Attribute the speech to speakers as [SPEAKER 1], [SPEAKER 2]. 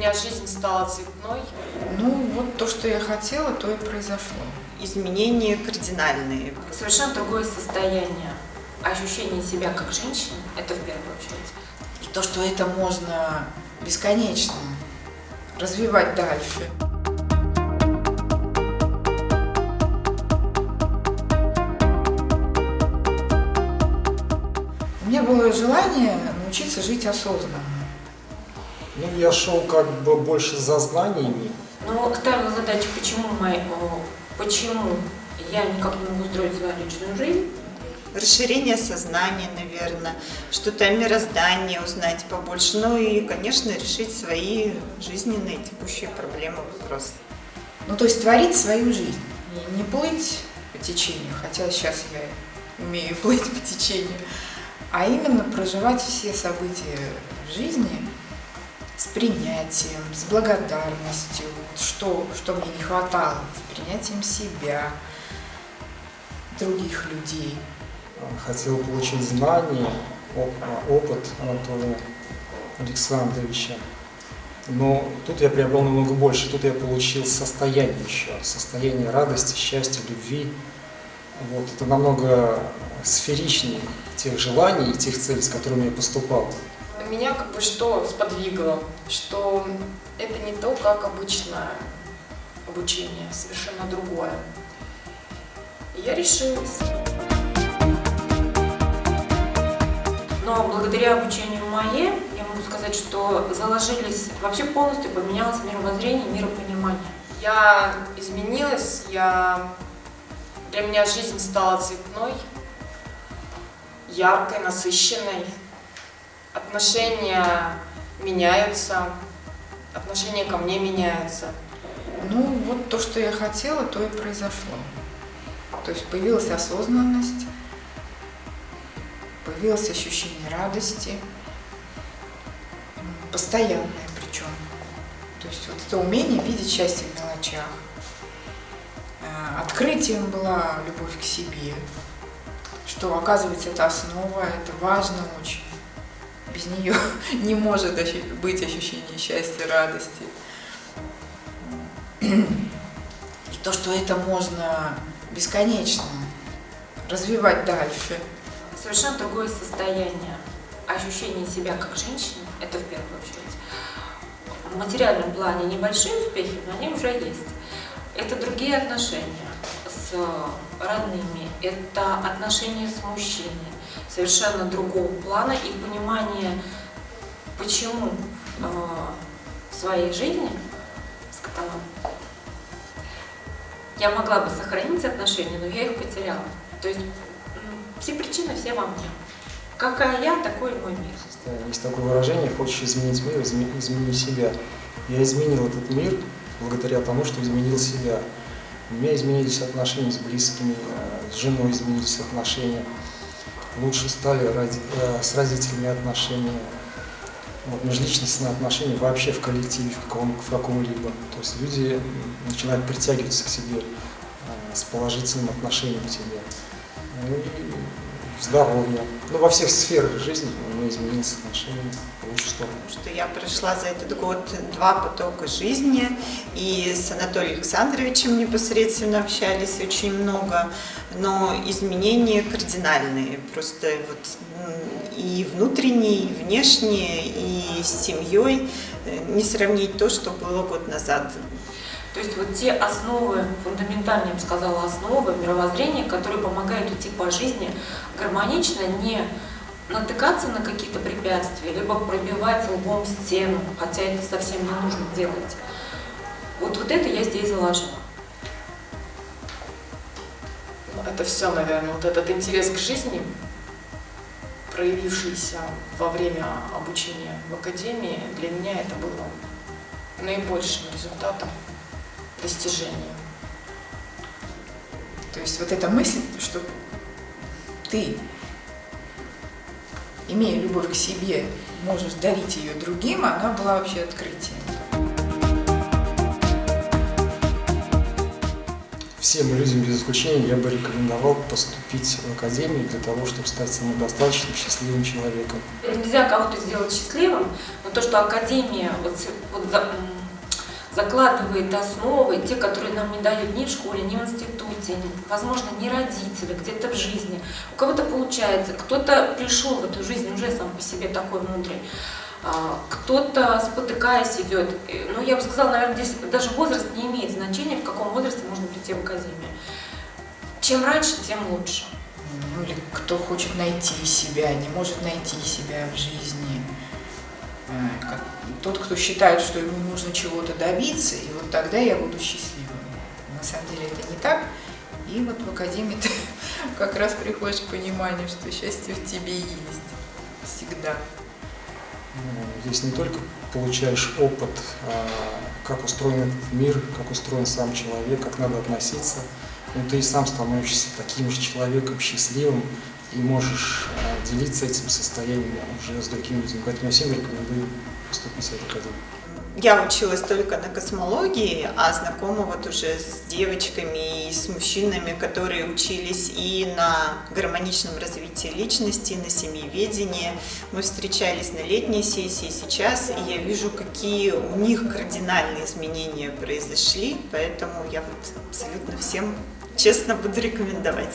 [SPEAKER 1] меня жизнь стала цветной.
[SPEAKER 2] Ну, вот то, что я хотела, то и произошло.
[SPEAKER 3] Изменения кардинальные.
[SPEAKER 1] Совершенно другое состояние. Ощущение себя как женщины, это в первую очередь.
[SPEAKER 2] И то, что это можно бесконечно развивать дальше. У меня было желание научиться жить осознанно.
[SPEAKER 4] Ну, я шел как бы больше за знаниями.
[SPEAKER 1] Но ставила задачу, почему, мои, о, почему я никак не могу строить свою личную жизнь.
[SPEAKER 3] Расширение сознания, наверное, что-то о мироздании узнать побольше. Ну и, конечно, решить свои жизненные текущие проблемы, вопросы.
[SPEAKER 2] Ну, то есть творить свою жизнь. Не, не плыть по течению, хотя сейчас я умею плыть по течению, а именно проживать все события в жизни с принятием, с благодарностью, вот что, что мне не хватало, с принятием себя, других людей.
[SPEAKER 4] Хотел получить знания, оп- опыт Анатолия Александровича. Но тут я приобрел намного больше. Тут я получил состояние еще. Состояние радости, счастья, любви. Вот. Это намного сферичнее тех желаний и тех целей, с которыми я поступал.
[SPEAKER 1] Меня как бы что сподвигло, что это не то, как обычное обучение, совершенно другое. И я решилась. Но благодаря обучению МАЕ, я могу сказать, что заложились, вообще полностью поменялось мировоззрение, миропонимание. Я изменилась, я, для меня жизнь стала цветной, яркой, насыщенной. Отношения меняются, отношения ко мне меняются.
[SPEAKER 2] Ну, вот то, что я хотела, то и произошло. То есть появилась осознанность, появилось ощущение радости, постоянное причем. То есть вот это умение видеть счастье в мелочах. Э, Открытием была любовь к себе, что оказывается это основа, это важно очень. Без нее не может быть ощущение счастья, радости. И то, что это можно бесконечно развивать дальше.
[SPEAKER 1] Совершенно другое состояние. Ощущение себя как женщины, это в первую очередь. В материальном плане небольшие успехи, но они уже есть. Это другие отношения с родными, это отношения с мужчиной, совершенно другого плана и понимание, почему э, в своей жизни с котолом я могла бы сохранить отношения, но я их потеряла. То есть все причины все во мне. Какая я, такой мой мир.
[SPEAKER 4] Есть такое выражение, хочешь изменить мир, изме- измени себя. Я изменил этот мир благодаря тому, что изменил себя. У меня изменились отношения с близкими, э, с женой изменились отношения. Лучше стали ради- э, с родителями отношения. Вот, межличностные отношения вообще в коллективе, в, каком, в каком-либо. То есть люди начинают притягиваться к себе э, с положительным отношением к себе. Ну и здоровье. Ну, во всех сферах жизни у меня изменились отношения в лучшую сторону.
[SPEAKER 3] Что я прошла за этот год два потока жизни, и с Анатолием Александровичем непосредственно общались очень много, но изменения кардинальные, просто вот и внутренние, и внешние, и с семьей э, не сравнить то, что было год назад.
[SPEAKER 1] То есть вот те основы, фундаментальные, я бы сказала, основы мировоззрения, которые помогают идти по жизни гармонично, не натыкаться на какие-то препятствия, либо пробивать лбом стену, хотя это совсем не нужно делать. Вот, вот это я здесь заложила.
[SPEAKER 5] Это все, наверное, вот этот интерес к жизни, проявившийся во время обучения в академии, для меня это было наибольшим результатом достижения.
[SPEAKER 2] То есть вот эта мысль, что ты, имея любовь к себе, можешь дарить ее другим, она была вообще открытием.
[SPEAKER 4] Всем людям без исключения я бы рекомендовал поступить в академию для того, чтобы стать самодостаточным, счастливым человеком.
[SPEAKER 1] Нельзя кого-то сделать счастливым, но то, что Академия вот, вот за- закладывает основы, те, которые нам не дают ни в школе, ни в институте, возможно, ни родители, где-то в жизни. У кого-то получается, кто-то пришел в эту жизнь уже сам по себе такой мудрый, а, кто-то спотыкаясь идет. И, Ну, я бы сказала, наверное, здесь даже возраст не имеет значения, в каком возрасте в академию. Чем раньше, тем лучше.
[SPEAKER 2] Ну или кто хочет найти себя, не может найти себя в жизни. Э, как- Тот, кто считает, что ему нужно чего-то добиться, и вот тогда я буду счастливым. На самом деле это не так. И вот в академии ты как раз приходишь к пониманию, что счастье в тебе есть. Всегда.
[SPEAKER 4] Ну, Здесь не только получаешь опыт, а, как устроен этот мир, как устроен сам человек, как надо относиться, но ты и сам становишься таким же человеком, счастливым, и можешь а, делиться этим состоянием уже с другими людьми. Поэтому я всем рекомендую поступить в эту академию.
[SPEAKER 3] Я училась только на космологии, а знакома вот уже с девочками и с мужчинами, которые учились и на гармоничном развитии личности, на семьеведении. Мы встречались на летней сессии сейчас, и я вижу, какие у них кардинальные изменения произошли, поэтому я вот абсолютно всем честно буду рекомендовать.